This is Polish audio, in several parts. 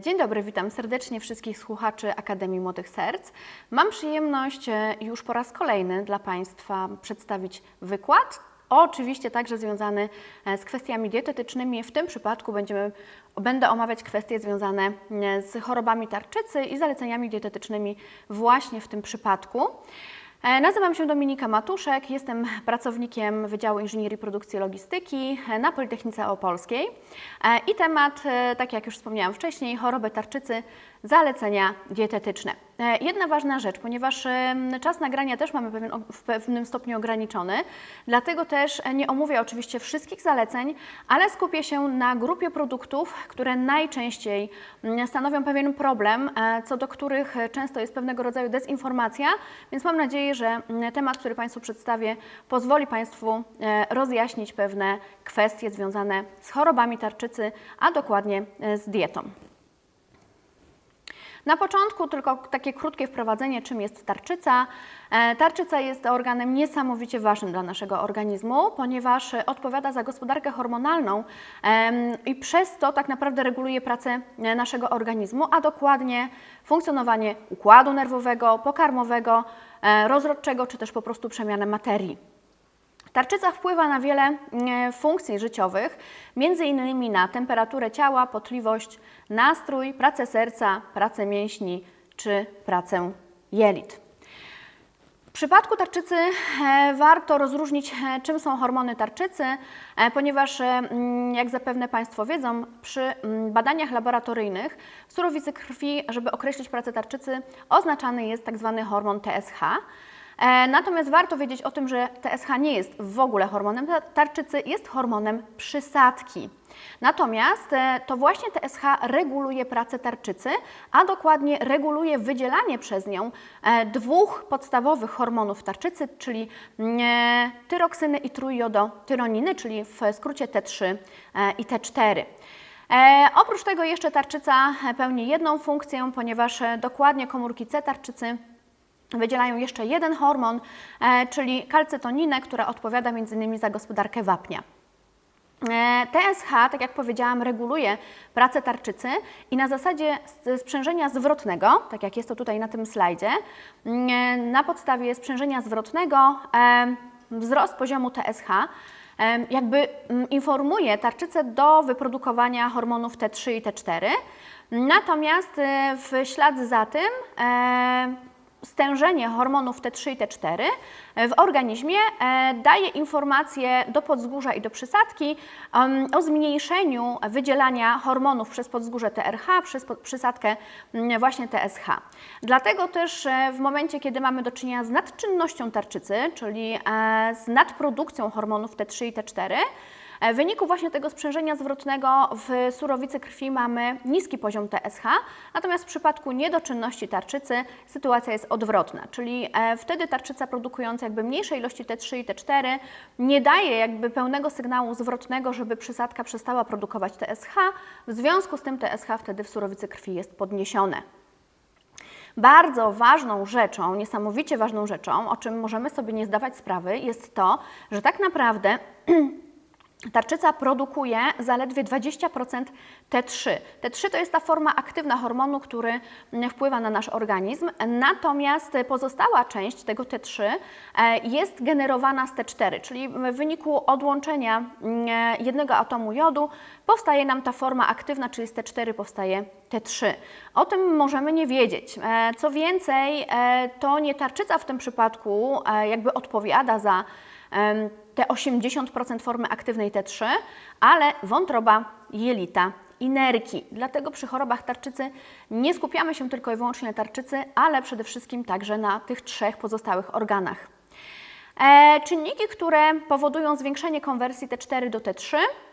Dzień dobry, witam serdecznie wszystkich słuchaczy Akademii Młodych Serc. Mam przyjemność e, już po raz kolejny dla Państwa przedstawić wykład, oczywiście także związany e, z kwestiami dietetycznymi. W tym przypadku będziemy, będę omawiać kwestie związane e, z chorobami tarczycy i zaleceniami dietetycznymi właśnie w tym przypadku. E, Nazywam się Dominika Matuszek, jestem pracownikiem Wydziału Inżynierii Produkcji i Logistyki na Politechnice Opolskiej. E, i temat, e, tak jak już wspomniałam wcześniej, choroby tarczycy, zalecenia dietetyczne. E, Jedna ważna rzecz, ponieważ czas nagrania też mamy w pewnym stopniu ograniczony, dlatego też e, nie omówię oczywiście wszystkich zaleceń, ale skupię się na grupie produktów, które najczęściej mm, stanowią pewien problem, e, co do których często jest pewnego rodzaju dezinformacja, więc mam nadzieję, że mm, temat, który Państwu przedstawię, pozwoli Państwu rozjaśnić pewne kwestie związane z chorobami tarczycy, a dokładnie z dietą. Na początku tylko takie krótkie wprowadzenie, czym jest tarczyca. E, Tarczyca jest organem niesamowicie ważnym dla naszego organizmu, ponieważ e, odpowiada za gospodarkę hormonalną i przez to tak naprawdę reguluje pracę e, naszego organizmu, a dokładnie funkcjonowanie układu nerwowego, pokarmowego, rozrodczego czy też po prostu przemianę materii. Tarczyca wpływa na wiele e, funkcji życiowych, innymi na temperaturę ciała, potliwość, nastrój, pracę serca, pracę mięśni czy pracę jelit. W przypadku tarczycy e, warto rozróżnić, e, czym są hormony tarczycy, ponieważ, mm, jak zapewne Państwo wiedzą, przy mm, badaniach laboratoryjnych w surowicy krwi, żeby określić pracę tarczycy, oznaczany jest tak zwany hormon TSH. E, Natomiast warto wiedzieć o tym, że TSH nie jest w ogóle hormonem ta- tarczycy, jest hormonem przysadki. Natomiast e, to właśnie TSH reguluje pracę tarczycy, a dokładnie reguluje wydzielanie przez nią e, dwóch podstawowych hormonów tarczycy, czyli mm, tyroksyny i trójjodotyroniny, czyli w skrócie T3 e, i T4. E, oprócz tego jeszcze tarczyca pełni jedną funkcję, ponieważ dokładnie komórki C tarczycy wydzielają jeszcze jeden hormon, e, czyli kalcytoninę, która odpowiada m.in. za gospodarkę wapnia. E, TSH, tak jak powiedziałam, reguluje pracę tarczycy i na zasadzie sprzężenia zwrotnego, tak jak jest to tutaj na tym slajdzie, mm, e, na podstawie sprzężenia zwrotnego wzrost poziomu TSH jakby mm, informuje tarczycę do wyprodukowania hormonów T3 i T4. Natomiast w ślad za tym stężenie hormonów T3 i T4 w organizmie e, daje informacje do podzgórza i do przysadki o zmniejszeniu wydzielania hormonów przez podzgórze TRH, przez przysadkę mm, właśnie TSH. Dlatego też e, w momencie, kiedy mamy do czynienia z nadczynnością tarczycy, czyli e, z nadprodukcją hormonów T3 i T4, E, W wyniku właśnie tego sprzężenia zwrotnego w surowicy krwi mamy niski poziom TSH, natomiast w przypadku niedoczynności tarczycy sytuacja jest odwrotna, czyli e, wtedy tarczyca produkująca jakby mniejsze ilości T3 i T4 nie daje jakby pełnego sygnału zwrotnego, żeby przysadka przestała produkować TSH, w związku z tym TSH wtedy w surowicy krwi jest podniesione. Bardzo ważną rzeczą, niesamowicie ważną rzeczą, o czym możemy sobie nie zdawać sprawy, jest to, że tak naprawdę Tarczyca produkuje zaledwie 20% T3. T3 to jest ta forma aktywna hormonu, który mm, wpływa na nasz organizm, natomiast pozostała część tego T3 e, jest generowana z T4, czyli w wyniku odłączenia mm, jednego atomu jodu powstaje nam ta forma aktywna, czyli z T4 powstaje T3. O tym możemy nie wiedzieć. E, Co więcej, e, to nie tarczyca w tym przypadku jakby odpowiada za te 80% formy aktywnej T3, ale wątroba, jelita i nerki. Dlatego przy chorobach tarczycy nie skupiamy się tylko i wyłącznie na tarczycy, ale przede wszystkim także na tych trzech pozostałych organach. E, czynniki, które powodują zwiększenie konwersji T4 do T3 E,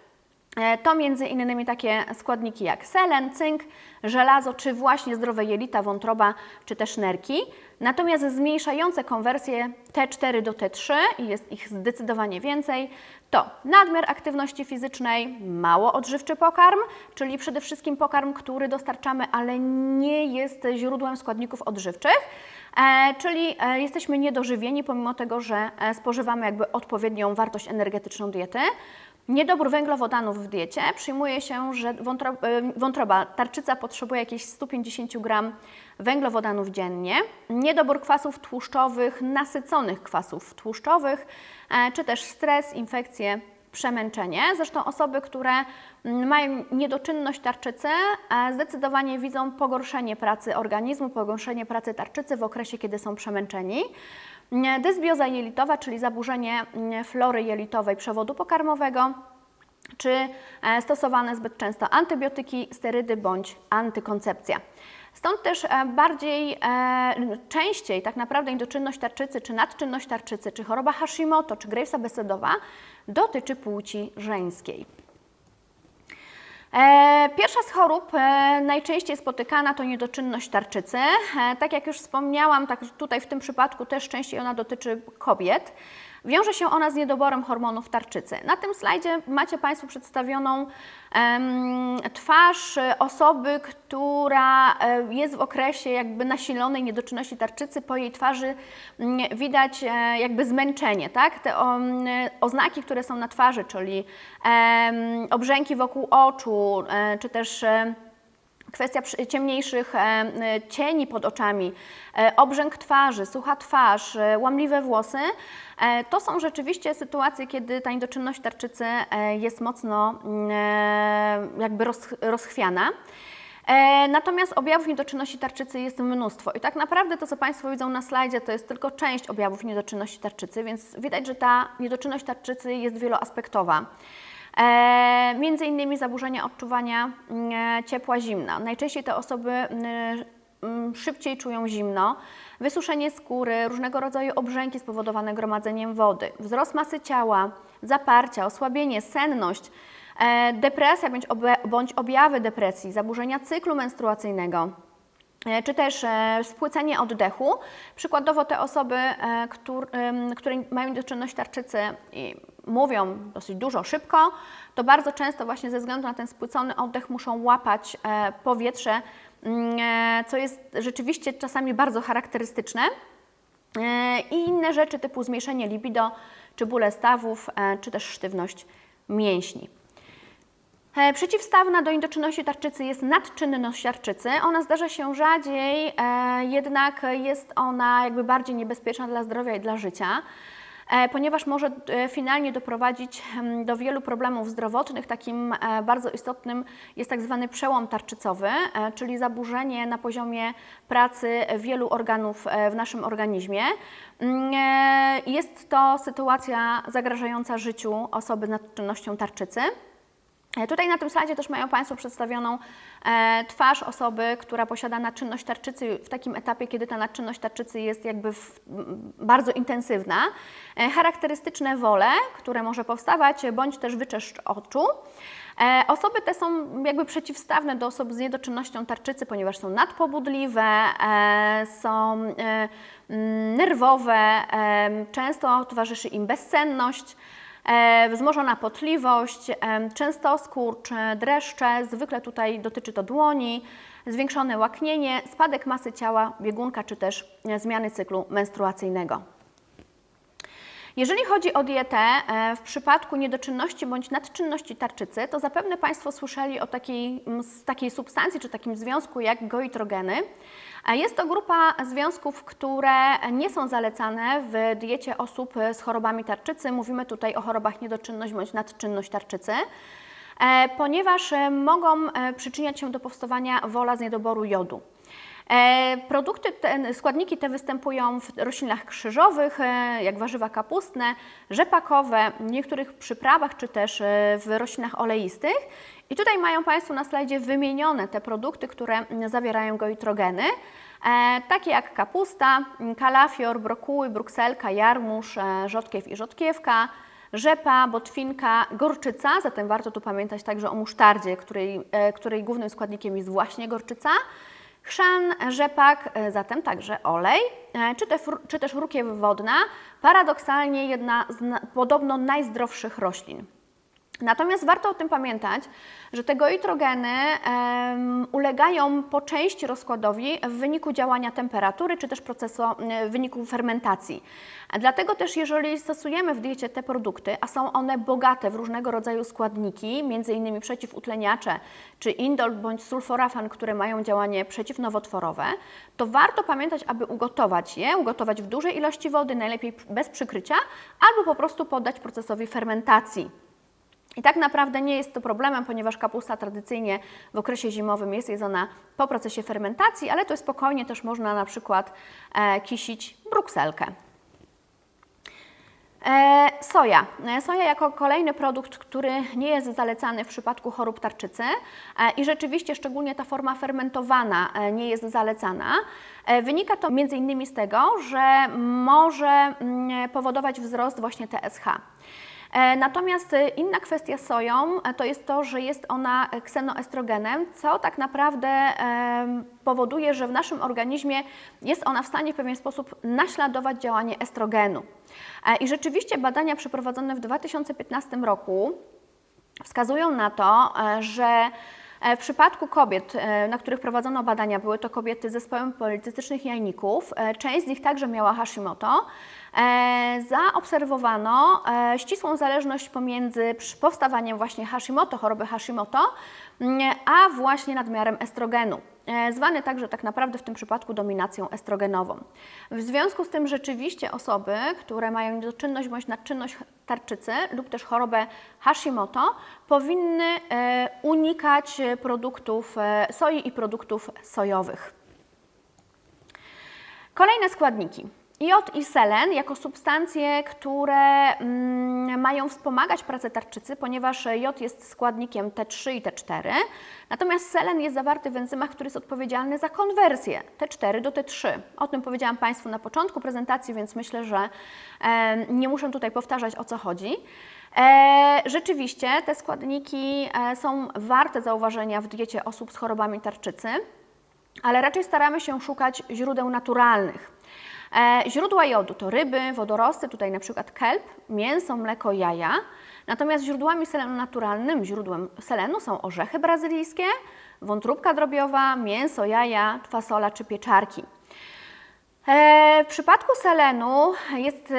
To między innymi takie składniki jak selen, cynk, żelazo, czy właśnie zdrowe jelita, wątroba, czy też nerki. Natomiast zmniejszające konwersję T4 do T3, i jest ich zdecydowanie więcej, to nadmiar aktywności fizycznej, mało odżywczy pokarm, czyli przede wszystkim pokarm, który dostarczamy, ale nie jest źródłem składników odżywczych, e, czyli e, jesteśmy niedożywieni, pomimo tego, że e, spożywamy jakby odpowiednią wartość energetyczną diety. Niedobór węglowodanów w diecie. Przyjmuje się, że wątro, wątroba, tarczyca potrzebuje jakieś 150 gram węglowodanów dziennie. Niedobór kwasów tłuszczowych, nasyconych kwasów tłuszczowych, czy też stres, infekcje, przemęczenie. Zresztą osoby, które mają niedoczynność tarczycy, e, zdecydowanie widzą pogorszenie pracy organizmu, pogorszenie pracy tarczycy w okresie, kiedy są przemęczeni. Dysbioza jelitowa, czyli zaburzenie mm, flory jelitowej przewodu pokarmowego, czy e, stosowane zbyt często antybiotyki, sterydy bądź antykoncepcja. Stąd też e, bardziej, e, częściej tak naprawdę endoczynność tarczycy, czy nadczynność tarczycy, czy choroba Hashimoto, czy Gravesa besedowa dotyczy płci żeńskiej. E, pierwsza z chorób najczęściej spotykana to niedoczynność tarczycy. Tak jak już wspomniałam, tak tutaj w tym przypadku też częściej ona dotyczy kobiet. Wiąże się ona z niedoborem hormonów tarczycy. Na tym slajdzie macie Państwo przedstawioną um, twarz osoby, która e, jest w okresie jakby nasilonej niedoczynności tarczycy. Po jej twarzy mm, widać e, jakby zmęczenie, tak? Te oznaki, które są na twarzy, czyli um, obrzęki wokół oczu, e, czy też kwestia ciemniejszych cieni pod oczami, obrzęk twarzy, sucha twarz, łamliwe włosy, E, to są rzeczywiście sytuacje, kiedy ta niedoczynność tarczycy e, jest mocno mm, e, jakby rozchwiana. Natomiast objawów niedoczynności tarczycy jest mnóstwo i tak naprawdę to, co Państwo widzą na slajdzie, to jest tylko część objawów niedoczynności tarczycy, więc widać, że ta niedoczynność tarczycy jest wieloaspektowa. Między innymi zaburzenia odczuwania mm, ciepła, zimna. Najczęściej te osoby mm, szybciej czują zimno, wysuszenie skóry, różnego rodzaju obrzęki spowodowane gromadzeniem wody, wzrost masy ciała, zaparcia, osłabienie, senność, e, depresja bądź objawy depresji, zaburzenia cyklu menstruacyjnego. e, czy też e, spłycenie oddechu. Przykładowo te osoby, które mają doczynność tarczycy i mówią dosyć dużo, szybko, to bardzo często właśnie ze względu na ten spłycony oddech muszą łapać powietrze Mm, e, co jest rzeczywiście czasami bardzo charakterystyczne. E, I inne rzeczy typu zmniejszenie libido, czy bóle stawów, e, czy też sztywność mięśni. Przeciwstawna do indoczynności tarczycy jest nadczynność tarczycy. Ona zdarza się rzadziej, jednak jest ona jakby bardziej niebezpieczna dla zdrowia i dla życia. E, ponieważ może e, finalnie doprowadzić do wielu problemów zdrowotnych. Takim e, bardzo istotnym jest tak zwany przełom tarczycowy, czyli zaburzenie na poziomie pracy wielu organów w naszym organizmie. Mm, jest to sytuacja zagrażająca życiu osoby z nadczynnością tarczycy. E, tutaj na tym slajdzie też mają Państwo przedstawioną e, twarz osoby, która posiada nadczynność tarczycy w takim etapie, kiedy ta nadczynność tarczycy jest jakby w, bardzo intensywna. E, charakterystyczne wole, które może powstawać, bądź też wyczeszcz oczu. Osoby te są jakby przeciwstawne do osób z niedoczynnością tarczycy, ponieważ są nadpobudliwe, są nerwowe, często towarzyszy im bezsenność. E, wzmożona potliwość, e, często skurcz, dreszcze, zwykle tutaj dotyczy to dłoni, zwiększone łaknienie, spadek masy ciała, biegunka czy też e, zmiany cyklu menstruacyjnego. Jeżeli chodzi o dietę, w przypadku niedoczynności bądź nadczynności tarczycy, to zapewne Państwo słyszeli o takiej, takiej substancji czy takim związku jak goitrogeny. Jest to grupa związków, które nie są zalecane w diecie osób z chorobami tarczycy. Mówimy tutaj o chorobach niedoczynność bądź nadczynność tarczycy e, ponieważ e, mogą e, przyczyniać się do powstawania wola z niedoboru jodu. Produkty, te, składniki te występują w roślinach krzyżowych, jak warzywa kapustne, rzepakowe, niektórych przyprawach czy też w roślinach oleistych. I tutaj mają Państwo na slajdzie wymienione te produkty, które zawierają goitrogeny, e, takie jak kapusta, kalafior, brokuły, brukselka, jarmuż, e, rzodkiew i rzodkiewka, rzepa, botwinka, gorczyca, zatem warto tu pamiętać także o musztardzie, której, e, której głównym składnikiem jest właśnie gorczyca, chrzan, rzepak, zatem także olej, czy, te, czy też rukiew wodna, paradoksalnie jedna z podobno najzdrowszych roślin. Natomiast warto o tym pamiętać, że te goitrogeny um, ulegają po części rozkładowi w wyniku działania temperatury czy też procesu, w wyniku fermentacji. Dlatego też jeżeli stosujemy w diecie te produkty, a są one bogate w różnego rodzaju składniki, m.in. przeciwutleniacze czy indol bądź sulforafan, które mają działanie przeciwnowotworowe, to warto pamiętać, aby ugotować je, ugotować w dużej ilości wody, najlepiej bez przykrycia, albo po prostu poddać procesowi fermentacji. I tak naprawdę nie jest to problemem, ponieważ kapusta tradycyjnie w okresie zimowym jest jedzona po procesie fermentacji, ale to spokojnie też można na przykład e, kisić brukselkę. E, soja. E, soja jako kolejny produkt, który nie jest zalecany w przypadku chorób tarczycy i rzeczywiście szczególnie ta forma fermentowana nie jest zalecana. Wynika to m.in. z tego, że może mm, powodować wzrost właśnie TSH. E, natomiast e, inna kwestia soją e, to jest to, że jest ona ksenoestrogenem, co tak naprawdę powoduje, że w naszym organizmie jest ona w stanie w pewien sposób naśladować działanie estrogenu. I rzeczywiście badania przeprowadzone w 2015 roku wskazują na to, że w przypadku kobiet, na których prowadzono badania, były to kobiety z zespołem policystycznych jajników, część z nich także miała Hashimoto, zaobserwowano e, ścisłą zależność pomiędzy powstawaniem właśnie Hashimoto, choroby Hashimoto, mm, a właśnie nadmiarem estrogenu e, zwany także tak naprawdę w tym przypadku dominacją estrogenową. W związku z tym rzeczywiście osoby, które mają niedoczynność bądź nadczynność tarczycy lub też chorobę Hashimoto powinny unikać produktów soi i produktów sojowych. Kolejne składniki. Jod i selen jako substancje, które mm, mają wspomagać pracę tarczycy, ponieważ jod jest składnikiem T3 i T4, natomiast selen jest zawarty w enzymach, który jest odpowiedzialny za konwersję T4 do T3. O tym powiedziałam Państwu na początku prezentacji, więc myślę, że e, nie muszę tutaj powtarzać o co chodzi. E, rzeczywiście te składniki e, są warte zauważenia w diecie osób z chorobami tarczycy, ale raczej staramy się szukać źródeł naturalnych. E, źródła jodu to ryby, wodorosty, tutaj na przykład kelp, mięso, mleko, jaja. Natomiast źródłami selenu naturalnym, źródłem selenu są orzechy brazylijskie, wątróbka drobiowa, mięso, jaja, fasola czy pieczarki. E, w przypadku selenu jest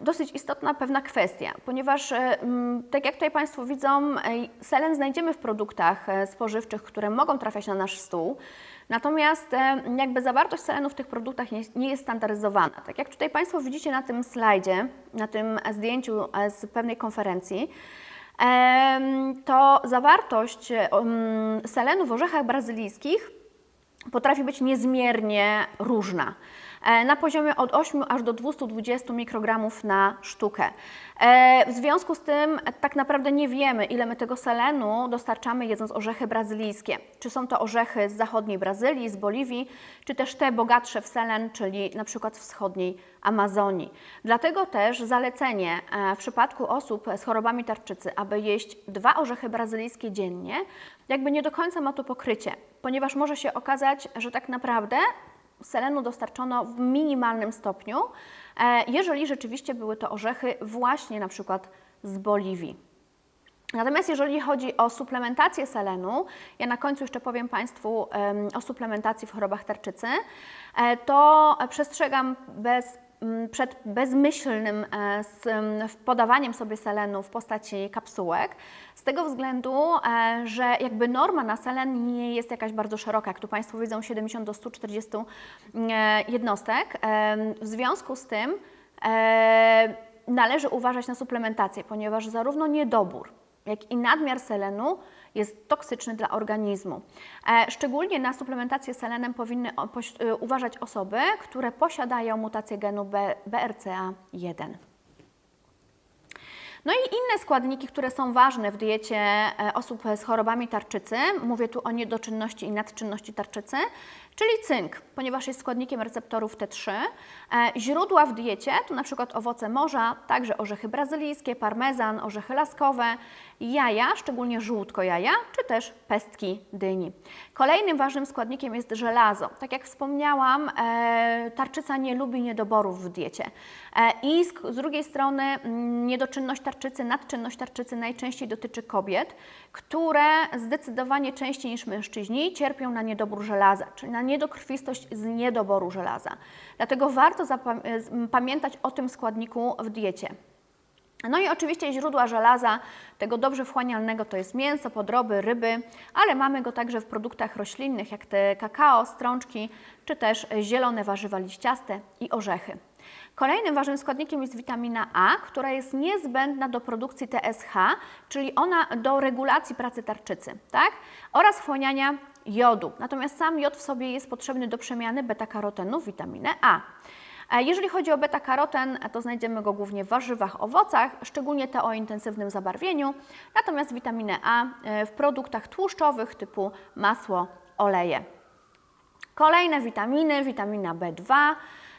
dosyć istotna pewna kwestia, ponieważ e, tak jak tutaj Państwo widzą, selen znajdziemy w produktach spożywczych, które mogą trafiać na nasz stół. Natomiast e, jakby zawartość selenu w tych produktach nie, jest standaryzowana. Tak jak tutaj Państwo widzicie na tym slajdzie, na tym zdjęciu e, z pewnej konferencji, to zawartość selenu w orzechach brazylijskich potrafi być niezmiernie różna. E, na poziomie od 8 aż do 220 mikrogramów na sztukę. E, w związku z tym tak naprawdę nie wiemy, ile my tego selenu dostarczamy jedząc orzechy brazylijskie. Czy są to orzechy z zachodniej Brazylii, z Boliwii, czy też te bogatsze w selen, czyli na przykład wschodniej Amazonii. Dlatego też zalecenie e, w przypadku osób z chorobami tarczycy, aby jeść dwa orzechy brazylijskie dziennie, jakby nie do końca ma to pokrycie, ponieważ może się okazać, że tak naprawdę selenu dostarczono w minimalnym stopniu, e, jeżeli rzeczywiście były to orzechy właśnie na przykład z Boliwii. Natomiast jeżeli chodzi o suplementację selenu, ja na końcu jeszcze powiem Państwu o suplementacji w chorobach tarczycy, e, to przestrzegam bez przed bezmyślnym e, podawaniem sobie selenu w postaci kapsułek, z tego względu, e, że jakby norma na selen nie jest jakaś bardzo szeroka, jak tu Państwo widzą 70 do 140 mm, e, jednostek. W związku z tym należy uważać na suplementację, ponieważ zarówno niedobór, jak i nadmiar selenu jest toksyczny dla organizmu. E, szczególnie na suplementację selenem powinny e, uważać osoby, które posiadają mutację genu BRCA1. No i inne składniki, które są ważne w diecie e, osób z chorobami tarczycy, mówię tu o niedoczynności i nadczynności tarczycy, czyli cynk, ponieważ jest składnikiem receptorów T3. E, źródła w diecie to na przykład owoce morza, także orzechy brazylijskie, parmezan, orzechy laskowe, jaja, szczególnie żółtko jaja, czy też pestki dyni. Kolejnym ważnym składnikiem jest żelazo. Tak jak wspomniałam, e, tarczyca nie lubi niedoborów w diecie. I z drugiej strony mm, niedoczynność tarczycy, nadczynność tarczycy najczęściej dotyczy kobiet, które zdecydowanie częściej niż mężczyźni cierpią na niedobór żelaza, czyli na niedokrwistość z niedoboru żelaza. Dlatego warto pamiętać o tym składniku w diecie. No i oczywiście źródła żelaza, tego dobrze wchłanialnego, to jest mięso, podroby, ryby, ale mamy go także w produktach roślinnych, jak te kakao, strączki, czy też zielone warzywa liściaste i orzechy. Kolejnym ważnym składnikiem jest witamina A, która jest niezbędna do produkcji TSH, czyli ona do regulacji pracy tarczycy, tak? oraz wchłaniania jodu. Natomiast sam jod w sobie jest potrzebny do przemiany beta-karotenu w witaminę A. Jeżeli chodzi o beta-karoten, to znajdziemy go głównie w warzywach, owocach, szczególnie te o intensywnym zabarwieniu, natomiast witaminę A e, w produktach tłuszczowych typu masło, oleje. Kolejne witaminy, witamina B2,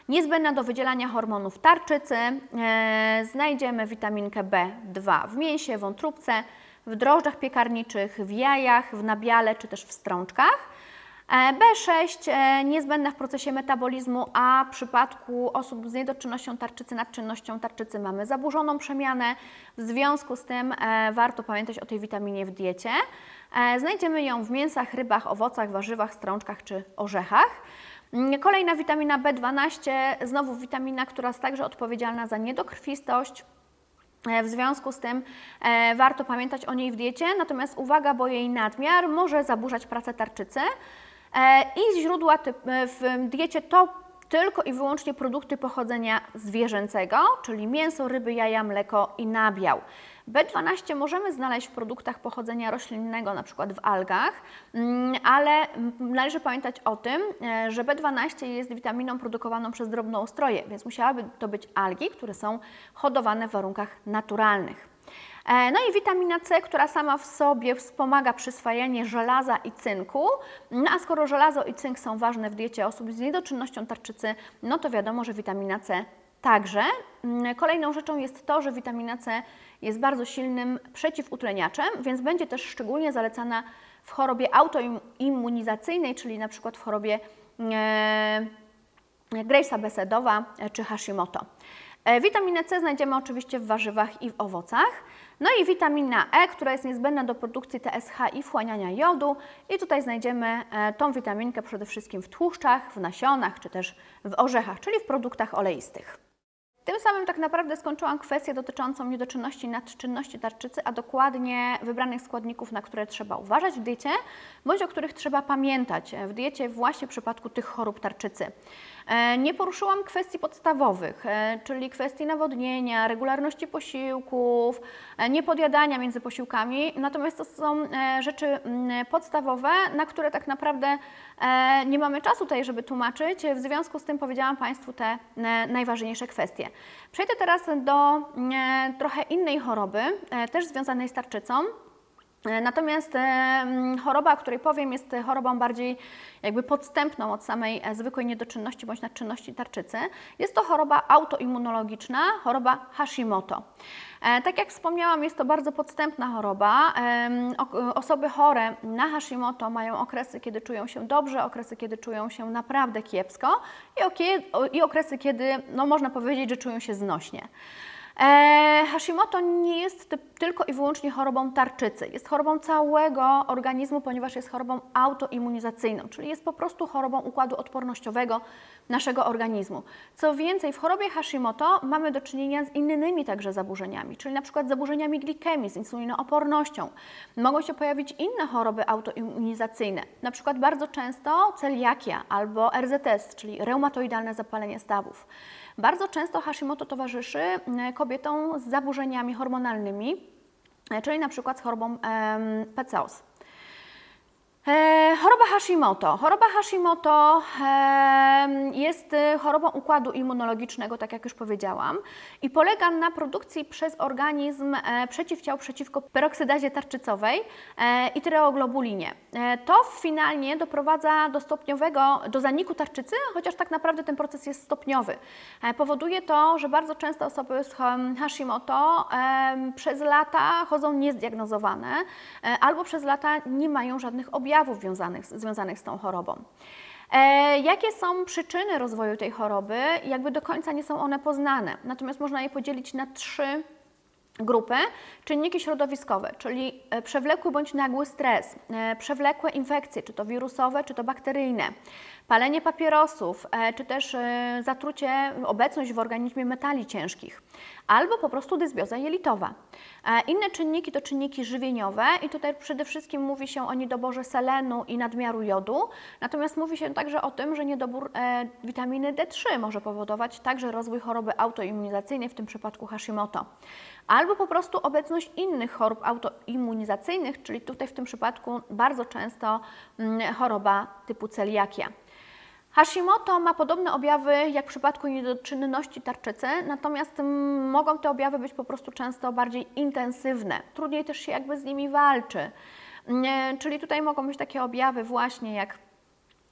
niezbędna do wydzielania hormonów tarczycy. E, znajdziemy witaminkę B2 w mięsie, wątróbce, w drożdżach piekarniczych, w jajach, w nabiale czy też w strączkach. E, B6 e, niezbędna w procesie metabolizmu, a w przypadku osób z niedoczynnością tarczycy, nadczynnością tarczycy mamy zaburzoną przemianę. W związku z tym e, warto pamiętać o tej witaminie w diecie. Znajdziemy ją w mięsach, rybach, owocach, warzywach, strączkach czy orzechach. Mm, kolejna witamina B12, znowu witamina, która jest także odpowiedzialna za niedokrwistość, w związku z tym e, warto pamiętać o niej w diecie, natomiast uwaga, bo jej nadmiar może zaburzać pracę tarczycy. E, I źródła e, w diecie to tylko i wyłącznie produkty pochodzenia zwierzęcego, czyli mięso, ryby, jaja, mleko i nabiał. B12 możemy znaleźć w produktach pochodzenia roślinnego, na przykład w algach, mm, ale należy pamiętać o tym, e, że B12 jest witaminą produkowaną przez drobnoustroje, więc musiałaby to być algi, które są hodowane w warunkach naturalnych. E, no i witamina C, która sama w sobie wspomaga przyswajanie żelaza i cynku. No a skoro żelazo i cynk są ważne w diecie osób z niedoczynnością tarczycy, no to wiadomo, że witamina C także. Mm, kolejną rzeczą jest to, że witamina C jest bardzo silnym przeciwutleniaczem, więc będzie też szczególnie zalecana w chorobie autoimmunizacyjnej, czyli na przykład w chorobie e, Gravesa Besedowa czy Hashimoto. E, witaminę C znajdziemy oczywiście w warzywach i w owocach. No i witamina E, która jest niezbędna do produkcji TSH i wchłaniania jodu. I tutaj znajdziemy e, tą witaminkę przede wszystkim w tłuszczach, w nasionach czy też w orzechach, czyli w produktach oleistych. Tym samym tak naprawdę skończyłam kwestię dotyczącą niedoczynności nadczynności tarczycy, a dokładnie wybranych składników, na które trzeba uważać w diecie, bądź o których trzeba pamiętać w diecie właśnie w przypadku tych chorób tarczycy. E, nie poruszyłam kwestii podstawowych, e, czyli kwestii nawodnienia, regularności posiłków, e, niepodjadania między posiłkami, natomiast to są rzeczy mm, podstawowe, na które tak naprawdę nie mamy czasu tutaj, żeby tłumaczyć, w związku z tym powiedziałam Państwu te najważniejsze kwestie. Przejdę teraz do trochę innej choroby, też związanej z tarczycą, natomiast e, choroba, o której powiem, jest chorobą bardziej jakby podstępną od samej e, zwykłej niedoczynności bądź nadczynności tarczycy. Jest to choroba autoimmunologiczna, choroba Hashimoto. Tak jak wspomniałam, jest to bardzo podstępna choroba. Osoby chore na Hashimoto mają okresy, kiedy czują się dobrze, okresy, kiedy czują się naprawdę kiepsko i okresy, kiedy no, można powiedzieć, że czują się znośnie. E, Hashimoto nie jest tylko i wyłącznie chorobą tarczycy, jest chorobą całego organizmu, ponieważ jest chorobą autoimmunizacyjną, czyli jest po prostu chorobą układu odpornościowego naszego organizmu. Co więcej, w chorobie Hashimoto mamy do czynienia z innymi także zaburzeniami, czyli na przykład zaburzeniami glikemii, z insulinoopornością. Mogą się pojawić inne choroby autoimmunizacyjne, na przykład bardzo często celiakia albo RZS, czyli reumatoidalne zapalenie stawów. Bardzo często Hashimoto towarzyszy kobietom z zaburzeniami hormonalnymi, e, czyli na przykład z chorobą PCOS. E, choroba Hashimoto. Choroba Hashimoto e, jest e, chorobą układu immunologicznego, tak jak już powiedziałam, i polega na produkcji przez organizm e, przeciwciał przeciwko peroksydazie tarczycowej e, i tyreoglobulinie. E, to finalnie doprowadza do stopniowego, do zaniku tarczycy, chociaż tak naprawdę ten proces jest stopniowy. powoduje to, że bardzo często osoby z Hashimoto przez lata chodzą niezdiagnozowane albo przez lata nie mają żadnych objawów objawów związanych, związanych z tą chorobą. E, jakie są przyczyny rozwoju tej choroby? Jakby do końca nie są one poznane, natomiast można je podzielić na trzy grupy czynniki środowiskowe, czyli e, przewlekły bądź nagły stres, e, przewlekłe infekcje, czy to wirusowe, czy to bakteryjne, palenie papierosów, e, czy też zatrucie, obecność w organizmie metali ciężkich, albo po prostu dysbioza jelitowa. Inne czynniki to czynniki żywieniowe i tutaj przede wszystkim mówi się o niedoborze selenu i nadmiaru jodu, natomiast mówi się także o tym, że niedobór witaminy D3 może powodować także rozwój choroby autoimmunizacyjnej, w tym przypadku Hashimoto albo po prostu obecność innych chorób autoimmunizacyjnych, czyli tutaj w tym przypadku bardzo często mm, choroba typu celiakia. Hashimoto ma podobne objawy jak w przypadku niedoczynności tarczycy, natomiast mogą te objawy być po prostu często bardziej intensywne. Trudniej też się jakby z nimi walczy. Czyli tutaj mogą być takie objawy właśnie jak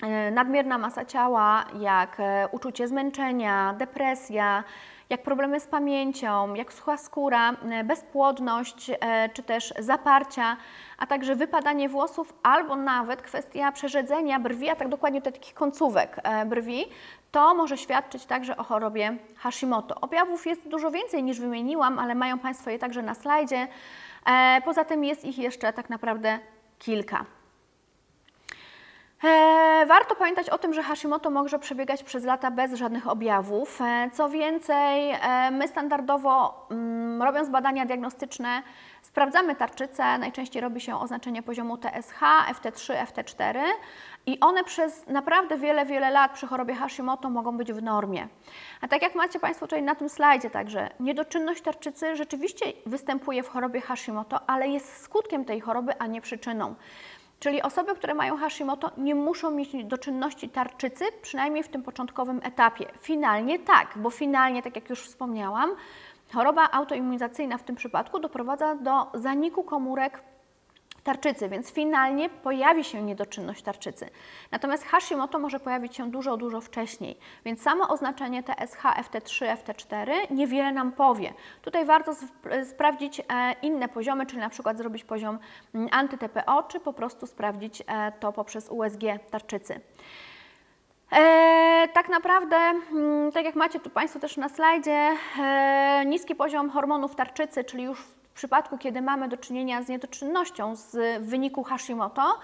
e, nadmierna masa ciała, jak e, uczucie zmęczenia, depresja, jak problemy z pamięcią, jak sucha skóra, e, bezpłodność e, czy też zaparcia, a także wypadanie włosów albo nawet kwestia przerzedzenia brwi, a tak dokładnie takich końcówek e, brwi, to może świadczyć także o chorobie Hashimoto. Objawów jest dużo więcej niż wymieniłam, ale mają Państwo je także na slajdzie. Poza tym jest ich jeszcze tak naprawdę kilka. E, warto pamiętać o tym, że Hashimoto może przebiegać przez lata bez żadnych objawów. E, co więcej, e, my standardowo mm, robiąc badania diagnostyczne sprawdzamy tarczycę, najczęściej robi się oznaczenie poziomu TSH, FT3, FT4 i one przez naprawdę wiele, wiele lat przy chorobie Hashimoto mogą być w normie. A tak jak macie Państwo tutaj na tym slajdzie także, niedoczynność tarczycy rzeczywiście występuje w chorobie Hashimoto, ale jest skutkiem tej choroby, a nie przyczyną. Czyli osoby, które mają Hashimoto nie muszą mieć do czynności tarczycy, przynajmniej w tym początkowym etapie. Finalnie tak, bo finalnie, tak jak już wspomniałam, choroba autoimmunizacyjna w tym przypadku doprowadza do zaniku komórek tarczycy, więc finalnie pojawi się niedoczynność tarczycy. Natomiast Hashimoto może pojawić się dużo, dużo wcześniej, więc samo oznaczenie TSH, FT3, FT4 niewiele nam powie. Tutaj warto sprawdzić e, inne poziomy, czyli na przykład zrobić poziom mm, anty-TPO, czy po prostu sprawdzić e, to poprzez USG tarczycy. E, tak naprawdę, mm, tak jak macie tu Państwo też na slajdzie, e, niski poziom hormonów tarczycy, czyli już w przypadku, kiedy mamy do czynienia z niedoczynnością z wyniku Hashimoto,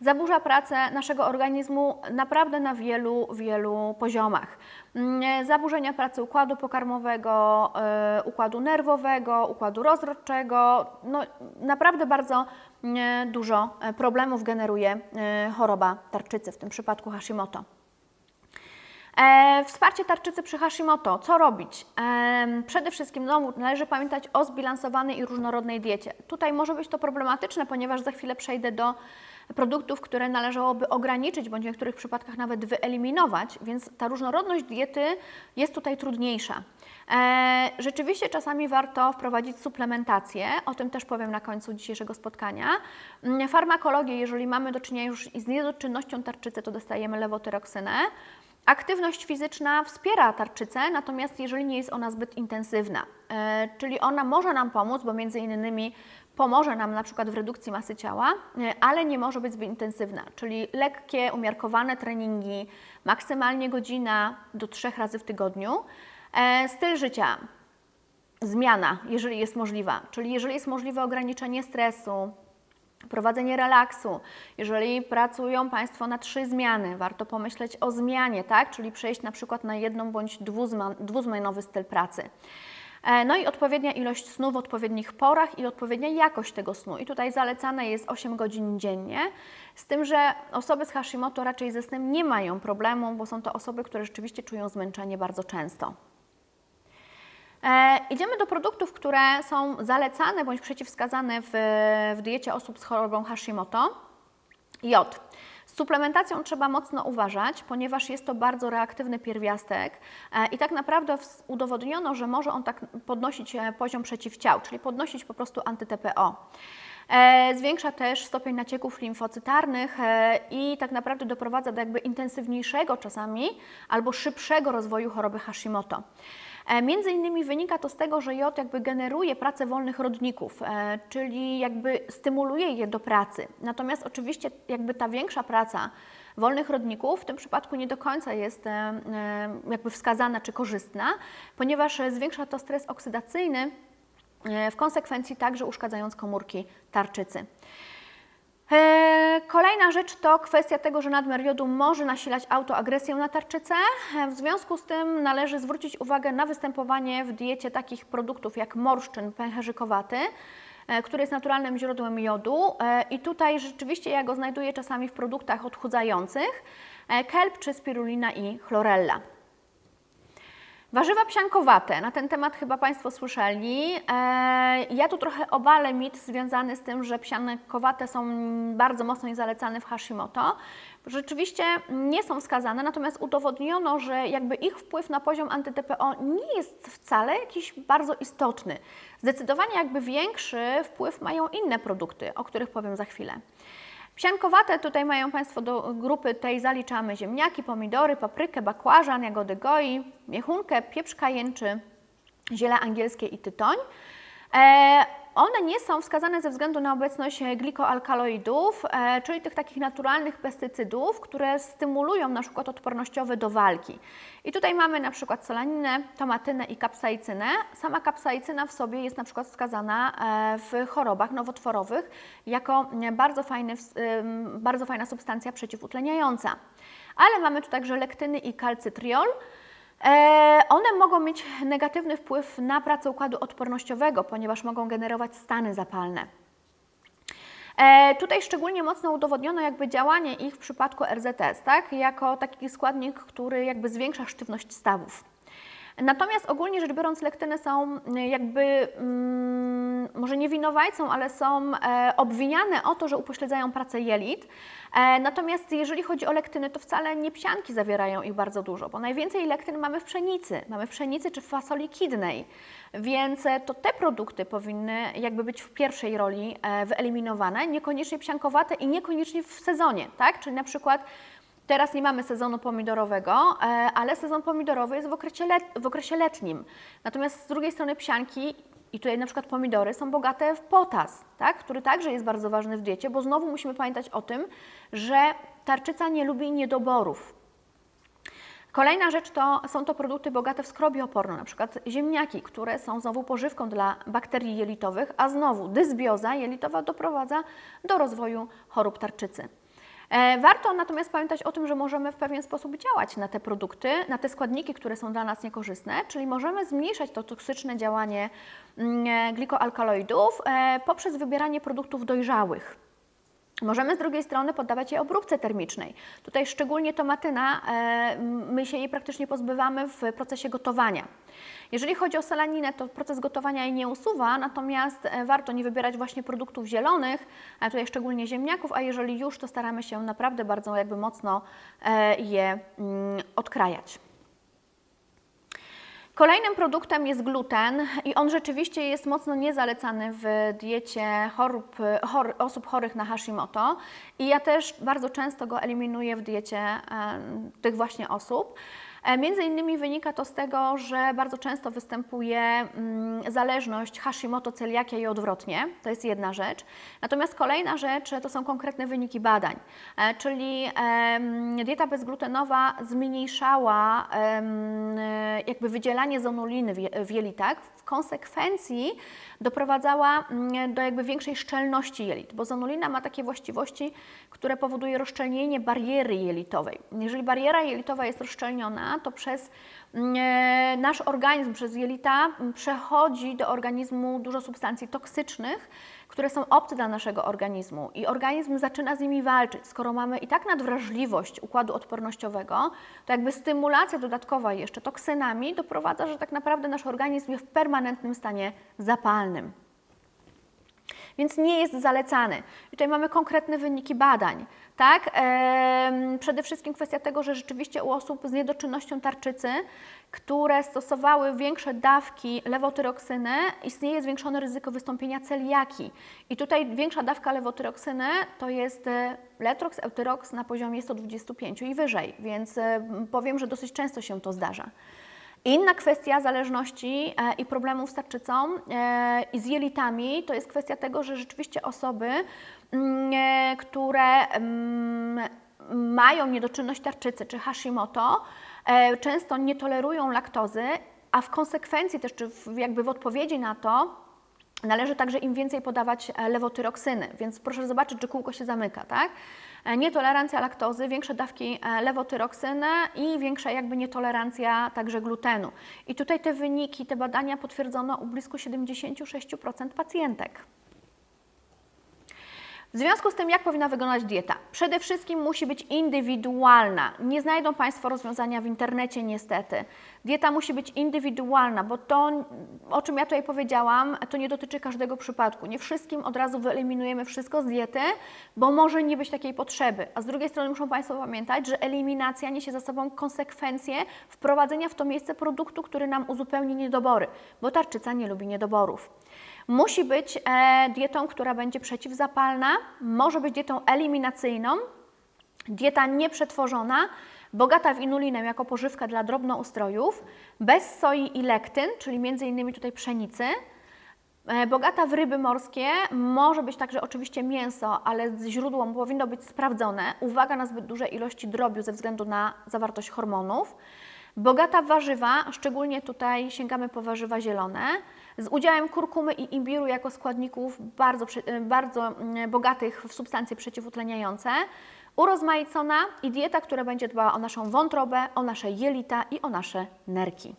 zaburza pracę naszego organizmu naprawdę na wielu, wielu poziomach. Mm, zaburzenia pracy układu pokarmowego, e, układu nerwowego, układu rozrodczego, no naprawdę bardzo mm, dużo problemów generuje e, choroba tarczycy, w tym przypadku Hashimoto. E, wsparcie tarczycy przy Hashimoto. Co robić? E, przede wszystkim no, należy pamiętać o zbilansowanej i różnorodnej diecie. Tutaj może być to problematyczne, ponieważ za chwilę przejdę do produktów, które należałoby ograniczyć, bądź w niektórych przypadkach nawet wyeliminować, więc ta różnorodność diety jest tutaj trudniejsza. E, rzeczywiście czasami warto wprowadzić suplementację, o tym też powiem na końcu dzisiejszego spotkania. Mm, farmakologię, jeżeli mamy do czynienia już z niedoczynnością tarczycy, to dostajemy lewotyroksynę. Aktywność fizyczna wspiera tarczycę, natomiast jeżeli nie jest ona zbyt intensywna, e, czyli ona może nam pomóc, bo między innymi pomoże nam na przykład w redukcji masy ciała, e, ale nie może być zbyt intensywna, czyli lekkie, umiarkowane treningi, maksymalnie godzina do trzech razy w tygodniu. E, styl życia, zmiana, jeżeli jest możliwa, czyli jeżeli jest możliwe ograniczenie stresu, Prowadzenie relaksu. Jeżeli pracują Państwo na trzy zmiany, warto pomyśleć o zmianie, tak? czyli przejść na przykład na jedną bądź dwuzmianowy styl pracy. E, no i odpowiednia ilość snu w odpowiednich porach i odpowiednia jakość tego snu. I tutaj zalecane jest 8 godzin dziennie, z tym, że osoby z Hashimoto raczej ze snem nie mają problemu, bo są to osoby, które rzeczywiście czują zmęczenie bardzo często. E, idziemy do produktów, które są zalecane bądź przeciwwskazane w, w diecie osób z chorobą Hashimoto. Jod. Z suplementacją trzeba mocno uważać, ponieważ jest to bardzo reaktywny pierwiastek e, i tak naprawdę udowodniono, że może on tak podnosić e, poziom przeciwciał, czyli podnosić po prostu anty-TPO. Zwiększa też stopień nacieków limfocytarnych i tak naprawdę doprowadza do jakby intensywniejszego czasami albo szybszego rozwoju choroby Hashimoto. E, między innymi wynika to z tego, że jod jakby generuje pracę wolnych rodników, e, czyli jakby stymuluje je do pracy. Natomiast oczywiście jakby ta większa praca wolnych rodników w tym przypadku nie do końca jest e, jakby wskazana czy korzystna, ponieważ zwiększa to stres oksydacyjny, w konsekwencji także uszkadzając komórki tarczycy. E, kolejna rzecz to kwestia tego, że nadmiar jodu może nasilać autoagresję na tarczycę. E, w związku z tym należy zwrócić uwagę na występowanie w diecie takich produktów jak morszczyn pęcherzykowaty, e, który jest naturalnym źródłem jodu i tutaj rzeczywiście ja go znajduję czasami w produktach odchudzających, kelp czy spirulina i chlorella. Warzywa psiankowate, na ten temat chyba Państwo słyszeli. E, ja tu trochę obalę mit związany z tym, że psiankowate są bardzo mocno zalecane w Hashimoto. Rzeczywiście nie są wskazane, natomiast udowodniono, że jakby ich wpływ na poziom anty-TPO nie jest wcale jakiś bardzo istotny. Zdecydowanie jakby większy wpływ mają inne produkty, o których powiem za chwilę. Psiankowate tutaj mają Państwo do grupy tej zaliczamy ziemniaki, pomidory, paprykę, bakłażan, jagody goi, miechunkę, pieprz kajęczy, ziele angielskie i tytoń. E, one nie są wskazane ze względu na obecność glikoalkaloidów, e, czyli tych takich naturalnych pestycydów, które stymulują na przykład odpornościowe do walki. I tutaj mamy na przykład solaninę, tomatynę i kapsaicynę. Sama kapsaicyna w sobie jest na przykład wskazana e, w chorobach nowotworowych jako bardzo, fajny, bardzo fajna substancja przeciwutleniająca. Ale mamy tu także lektyny i kalcytriol, E, one mogą mieć negatywny wpływ na pracę układu odpornościowego, ponieważ mogą generować stany zapalne. E, tutaj szczególnie mocno udowodniono jakby działanie ich w przypadku RZS, tak? jako taki składnik, który jakby zwiększa sztywność stawów. Natomiast ogólnie rzecz biorąc lektyny są jakby, mm, może nie winowajcą, ale są e, obwiniane o to, że upośledzają pracę jelit. E, natomiast jeżeli chodzi o lektyny, to wcale nie psianki zawierają ich bardzo dużo, bo najwięcej lektyn mamy w pszenicy, mamy w pszenicy czy w fasoli kidnej, więc e, to te produkty powinny jakby być w pierwszej roli e, wyeliminowane, niekoniecznie psiankowate i niekoniecznie w sezonie, tak? Czyli na przykład Teraz nie mamy sezonu pomidorowego, ale sezon pomidorowy jest w okresie, let, w okresie letnim. Natomiast z drugiej strony psianki i tutaj na przykład pomidory są bogate w potas, tak? który także jest bardzo ważny w diecie, bo znowu musimy pamiętać o tym, że tarczyca nie lubi niedoborów. Kolejna rzecz to są to produkty bogate w skrobię oporną, na przykład ziemniaki, które są znowu pożywką dla bakterii jelitowych, a znowu dysbioza jelitowa doprowadza do rozwoju chorób tarczycy. E, warto natomiast pamiętać o tym, że możemy w pewien sposób działać na te produkty, na te składniki, które są dla nas niekorzystne, czyli możemy zmniejszać to toksyczne działanie mm, e, glikoalkaloidów e, poprzez wybieranie produktów dojrzałych. Możemy z drugiej strony poddawać je obróbce termicznej. Tutaj szczególnie tomatyna, my się jej praktycznie pozbywamy w procesie gotowania. Jeżeli chodzi o selaninę, to proces gotowania jej nie usuwa, natomiast e, warto nie wybierać właśnie produktów zielonych, a tutaj szczególnie ziemniaków, a jeżeli już, to staramy się naprawdę bardzo jakby mocno e, je mm, odkrajać. Kolejnym produktem jest gluten i on rzeczywiście jest mocno niezalecany w diecie chorób, chor, osób chorych na Hashimoto i ja też bardzo często go eliminuję w diecie tych właśnie osób. E, między innymi wynika to z tego, że bardzo często występuje mm, zależność Hashimoto, celiakia i odwrotnie. To jest jedna rzecz. Natomiast kolejna rzecz to są konkretne wyniki badań, e, czyli dieta bezglutenowa zmniejszała jakby wydzielanie zonuliny w jelitach. W konsekwencji doprowadzała mm, do jakby większej szczelności jelit, bo zonulina ma takie właściwości, które powoduje rozszczelnienie bariery jelitowej. Jeżeli bariera jelitowa jest rozszczelniona, to przez mm, e, nasz organizm, przez jelita mm, przechodzi do organizmu dużo substancji toksycznych, które są obce dla naszego organizmu i organizm zaczyna z nimi walczyć. Skoro mamy i tak nadwrażliwość układu odpornościowego, to jakby stymulacja dodatkowa jeszcze toksynami doprowadza, że tak naprawdę nasz organizm jest w permanentnym stanie zapalnym więc nie jest zalecany. I tutaj mamy konkretne wyniki badań. Tak? Przede wszystkim kwestia tego, że rzeczywiście u osób z niedoczynnością tarczycy, które stosowały większe dawki lewotyroksyny, istnieje zwiększone ryzyko wystąpienia celiaki. I tutaj większa dawka lewotyroksyny to jest e, Letrox, Eutyrox na poziomie 125 i wyżej, więc e, powiem, że dosyć często się to zdarza. Inna kwestia zależności e, i problemów z tarczycą i z jelitami to jest kwestia tego, że rzeczywiście osoby, które mm, mają niedoczynność tarczycy czy Hashimoto, często nie tolerują laktozy, a w konsekwencji też, czy jakby w odpowiedzi na to, Należy także im więcej podawać e, lewotyroksyny, więc proszę zobaczyć, czy kółko się zamyka, tak? E, nietolerancja laktozy, większe dawki e, lewotyroksyny i większa jakby nietolerancja także glutenu. I tutaj te wyniki, te badania potwierdzono u blisko 76% pacjentek. W związku z tym, jak powinna wyglądać dieta? Przede wszystkim musi być indywidualna. Nie znajdą Państwo rozwiązania w internecie, niestety. Dieta musi być indywidualna, bo to, o czym ja tutaj powiedziałam, to nie dotyczy każdego przypadku. Nie wszystkim od razu wyeliminujemy wszystko z diety, bo może nie być takiej potrzeby. A z drugiej strony muszą Państwo pamiętać, że eliminacja niesie za sobą konsekwencje wprowadzenia w to miejsce produktu, który nam uzupełni niedobory, bo tarczyca nie lubi niedoborów. Musi być e, dietą, która będzie przeciwzapalna, może być dietą eliminacyjną, dieta nieprzetworzona, bogata w inulinę jako pożywka dla drobnoustrojów, bez soi i lektyn, czyli innymi tutaj pszenicy, e, Bogata w ryby morskie, może być także oczywiście mięso, ale źródło powinno być sprawdzone. Uwaga na zbyt duże ilości drobiu ze względu na zawartość hormonów. Bogata w warzywa, szczególnie tutaj sięgamy po warzywa zielone, z udziałem kurkumy i imbiru jako składników bardzo, bardzo mm, bogatych w substancje przeciwutleniające, urozmaicona i dieta, która będzie dbała o naszą wątrobę, o nasze jelita i o nasze nerki.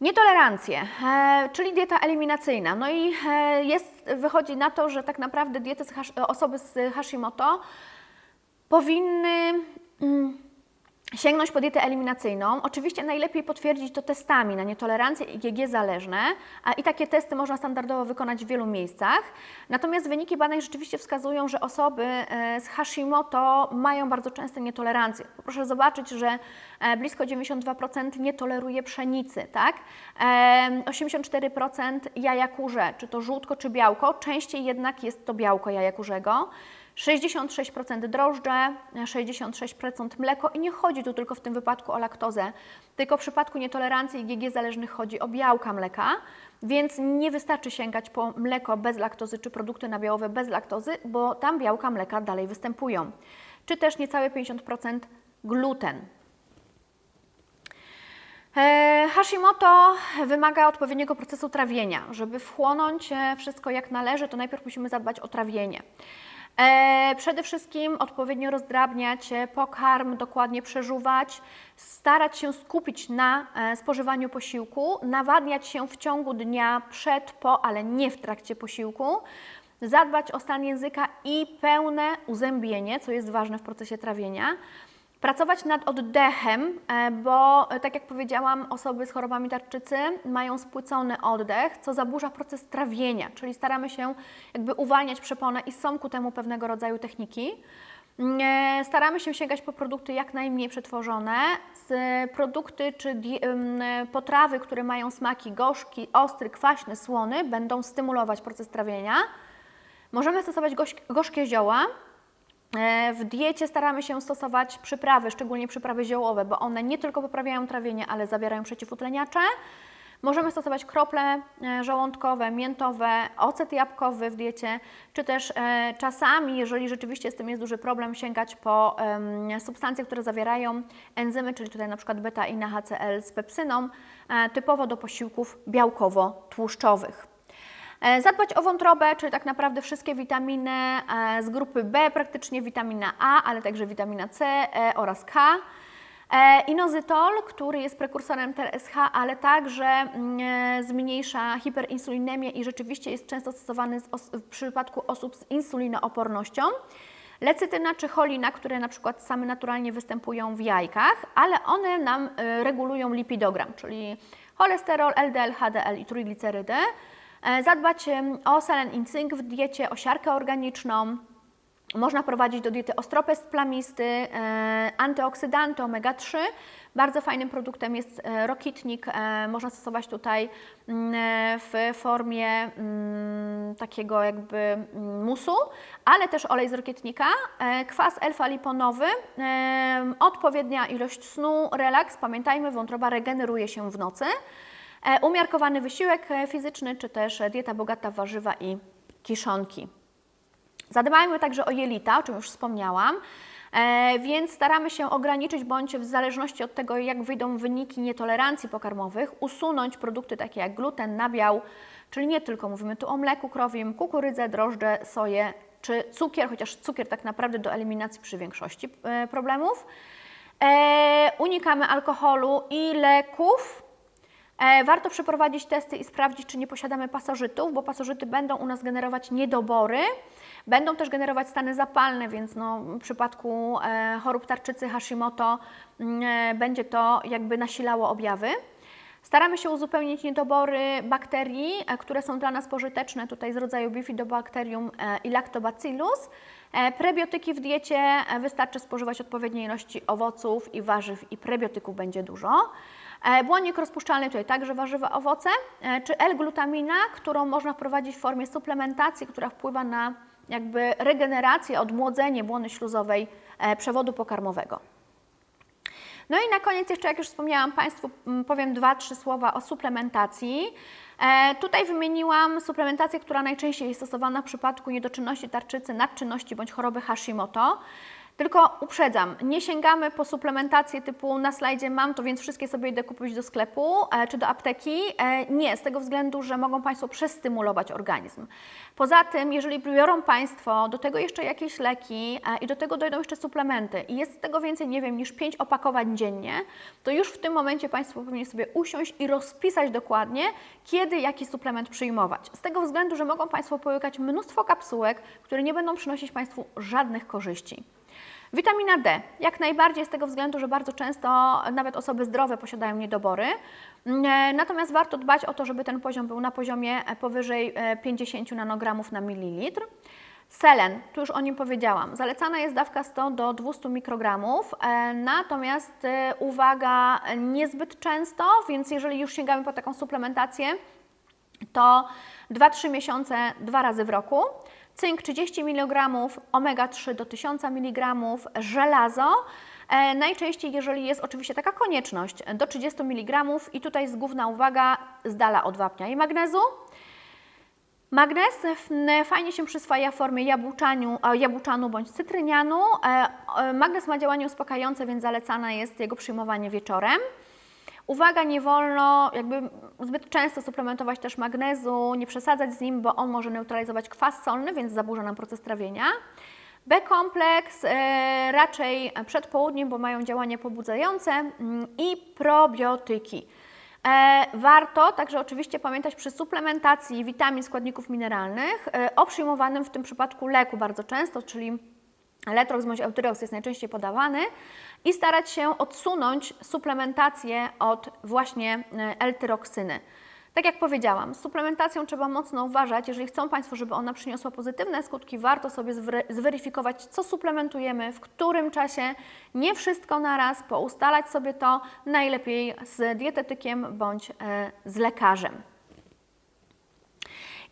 Nietolerancje, e, czyli dieta eliminacyjna. No i e, jest, wychodzi na to, że tak naprawdę diety z osoby z Hashimoto powinny mm, sięgnąć po dietę eliminacyjną. Oczywiście najlepiej potwierdzić to testami na nietolerancję IgG zależne, a i takie testy można standardowo wykonać w wielu miejscach. Natomiast wyniki badań rzeczywiście wskazują, że osoby e, z Hashimoto mają bardzo częste nietolerancje. Proszę zobaczyć, że e, blisko 92% nie toleruje pszenicy, tak? 84% jaja kurze, czy to żółtko, czy białko, częściej jednak jest to białko jaja kurzego. 66% drożdże, 66% mleko i nie chodzi tu tylko w tym wypadku o laktozę, tylko w przypadku nietolerancji IgG zależnych chodzi o białka mleka, więc nie wystarczy sięgać po mleko bez laktozy czy produkty nabiałowe bez laktozy, bo tam białka mleka dalej występują. Czy też niecałe 50% gluten. E, Hashimoto wymaga odpowiedniego procesu trawienia. Żeby wchłonąć e, wszystko jak należy, to najpierw musimy zadbać o trawienie. E, przede wszystkim odpowiednio rozdrabniać pokarm, dokładnie przeżuwać, starać się skupić na e, spożywaniu posiłku, nawadniać się w ciągu dnia przed, po, ale nie w trakcie posiłku, zadbać o stan języka i pełne uzębienie, co jest ważne w procesie trawienia. Pracować nad oddechem, e, bo e, tak jak powiedziałam, osoby z chorobami tarczycy mają spłycony oddech, co zaburza proces trawienia, czyli staramy się jakby uwalniać przeponę i są ku temu pewnego rodzaju techniki. Mm, e, staramy się sięgać po produkty jak najmniej przetworzone, produkty czy potrawy, które mają smaki gorzki, ostry, kwaśny, słony, będą stymulować proces trawienia. Możemy stosować gorzkie zioła, w diecie staramy się stosować przyprawy, szczególnie przyprawy ziołowe, bo one nie tylko poprawiają trawienie, ale zawierają przeciwutleniacze. Możemy stosować krople e, żołądkowe, miętowe, ocet jabłkowy w diecie, czy też e, czasami, jeżeli rzeczywiście z tym jest duży problem, sięgać po substancje, które zawierają enzymy, czyli tutaj na przykład beta i HCl z pepsyną, typowo do posiłków białkowo-tłuszczowych. E, zadbać o wątrobę, czyli tak naprawdę wszystkie witaminy e, z grupy B, praktycznie witamina A, ale także witamina C E oraz K. Inozytol, który jest prekursorem TSH, ale także mm, zmniejsza hiperinsulinemię i rzeczywiście jest często stosowany w przypadku osób z insulinoopornością. Lecytyna czy cholina, które na przykład same naturalnie występują w jajkach, ale one nam regulują lipidogram, czyli cholesterol, LDL, HDL i trójglicerydy. E, zadbać o selen i cynk w diecie, o siarkę organiczną. Można prowadzić do diety ostropest plamisty, e, antyoksydanty omega-3. Bardzo fajnym produktem jest e, rokitnik. Można stosować tutaj w formie takiego jakby musu, ale też olej z rokitnika, kwas alfa-liponowy, odpowiednia ilość snu, relaks. Pamiętajmy, wątroba regeneruje się w nocy. E, umiarkowany wysiłek e, fizyczny, czy też dieta bogata w warzywa i kiszonki. Zadbajmy także o jelita, o czym już wspomniałam. E, więc staramy się ograniczyć bądź w zależności od tego, jak wyjdą wyniki nietolerancji pokarmowych, usunąć produkty takie jak gluten, nabiał, czyli nie tylko mówimy tu o mleku krowim, kukurydzę, drożdże, soję czy cukier, chociaż cukier tak naprawdę do eliminacji przy większości e, problemów. E, unikamy alkoholu i leków. E, warto przeprowadzić testy i sprawdzić, czy nie posiadamy pasożytów, bo pasożyty będą u nas generować niedobory, będą też generować stany zapalne, więc no, w przypadku e, chorób tarczycy Hashimoto mm, e, będzie to jakby nasilało objawy. Staramy się uzupełnić niedobory bakterii, które są dla nas pożyteczne, tutaj z rodzaju Bifidobacterium e, i Lactobacillus. Prebiotyki w diecie wystarczy spożywać odpowiedniej ilości owoców i warzyw i prebiotyków będzie dużo. Błonnik rozpuszczalny, tutaj także warzywa, owoce, czy L-glutamina, którą można wprowadzić w formie suplementacji, która wpływa na jakby regenerację, odmłodzenie błony śluzowej przewodu pokarmowego. No i na koniec jeszcze, jak już wspomniałam Państwu, powiem dwa, trzy słowa o suplementacji. E, tutaj wymieniłam suplementację, która najczęściej jest stosowana w przypadku niedoczynności tarczycy, nadczynności bądź choroby Hashimoto. Tylko uprzedzam, nie sięgamy po suplementację typu na slajdzie mam to, więc wszystkie sobie idę kupić do sklepu e, czy do apteki. E, nie, z tego względu, że mogą Państwo przestymulować organizm. Poza tym, jeżeli biorą Państwo do tego jeszcze jakieś leki e, i do tego dojdą jeszcze suplementy i jest tego więcej, nie wiem, niż 5 opakowań dziennie, to już w tym momencie Państwo powinni sobie usiąść i rozpisać dokładnie, kiedy jaki suplement przyjmować. Z tego względu, że mogą Państwo połykać mnóstwo kapsułek, które nie będą przynosić Państwu żadnych korzyści. Witamina D, jak najbardziej z tego względu, że bardzo często nawet osoby zdrowe posiadają niedobory. Mm, natomiast warto dbać o to, żeby ten poziom był na poziomie powyżej 50 e, nanogramów na mililitr. Selen, tu już o nim powiedziałam, zalecana jest dawka 100 do 200 mikrogramów, e, natomiast e, uwaga, niezbyt często, więc jeżeli już sięgamy po taką suplementację, to 2-3 miesiące, dwa razy w roku cynk 30 mg, omega-3 do 1000 mg, żelazo. E, najczęściej, jeżeli jest oczywiście taka konieczność, do 30 mg i tutaj jest główna uwaga z dala od wapnia i magnezu. Magnez fajnie się przyswaja w formie jabłczanu, bądź cytrynianu. E, magnez ma działanie uspokajające, więc zalecane jest jego przyjmowanie wieczorem. Uwaga, nie wolno jakby zbyt często suplementować też magnezu, nie przesadzać z nim, bo on może neutralizować kwas solny, więc zaburza nam proces trawienia. B-kompleks e, raczej przed południem, bo mają działanie pobudzające mm, i probiotyki. E, warto także oczywiście pamiętać przy suplementacji witamin, składników mineralnych e, o przyjmowanym w tym przypadku leku bardzo często, czyli Letrox bądź Eutyrox jest najczęściej podawany i starać się odsunąć suplementację od właśnie e, L-tyroksyny. Tak jak powiedziałam, z suplementacją trzeba mocno uważać. Jeżeli chcą Państwo, żeby ona przyniosła pozytywne skutki, warto sobie zweryfikować, co suplementujemy, w którym czasie, nie wszystko naraz, poustalać sobie to najlepiej z dietetykiem bądź e, z lekarzem.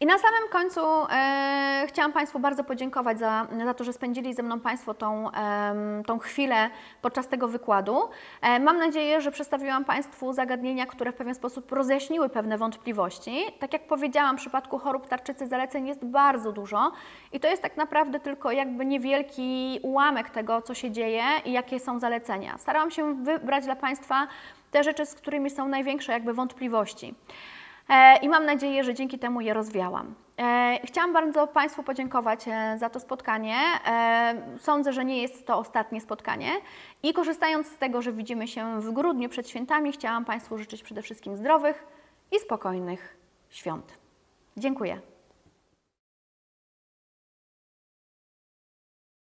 I na samym końcu e, chciałam Państwu bardzo podziękować za, za to, że spędzili ze mną Państwo tą, e, tą chwilę podczas tego wykładu. E, mam nadzieję, że przedstawiłam Państwu zagadnienia, które w pewien sposób rozjaśniły pewne wątpliwości. Tak jak powiedziałam, w przypadku chorób tarczycy zaleceń jest bardzo dużo i to jest tak naprawdę tylko jakby niewielki ułamek tego, co się dzieje i jakie są zalecenia. Starałam się wybrać dla Państwa te rzeczy, z którymi są największe jakby wątpliwości. E, i mam nadzieję, że dzięki temu je rozwiałam. E, chciałam bardzo Państwu podziękować e, za to spotkanie. Sądzę, że nie jest to ostatnie spotkanie i korzystając z tego, że widzimy się w grudniu przed świętami, chciałam Państwu życzyć przede wszystkim zdrowych i spokojnych świąt. Dziękuję.